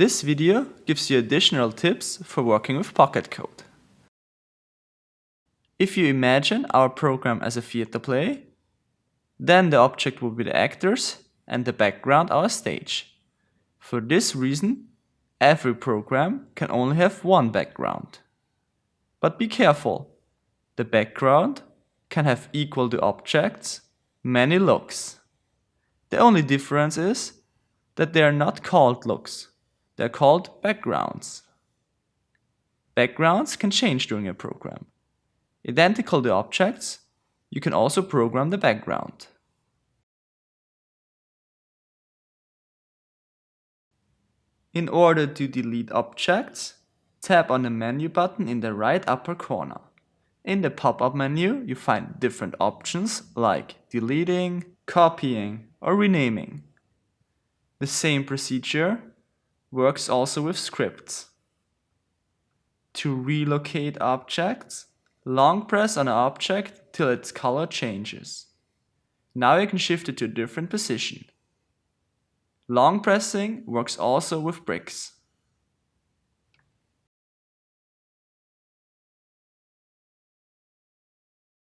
This video gives you additional tips for working with Pocket Code. If you imagine our program as a theater play, then the object will be the actors and the background our stage. For this reason, every program can only have one background. But be careful, the background can have equal to objects many looks. The only difference is that they are not called looks, they are called backgrounds. Backgrounds can change during a program. Identical to objects, you can also program the background. In order to delete objects, tap on the menu button in the right upper corner. In the pop-up menu, you find different options like deleting, copying or renaming. The same procedure works also with scripts. To relocate objects, long press on an object till its color changes. Now you can shift it to a different position. Long pressing works also with bricks.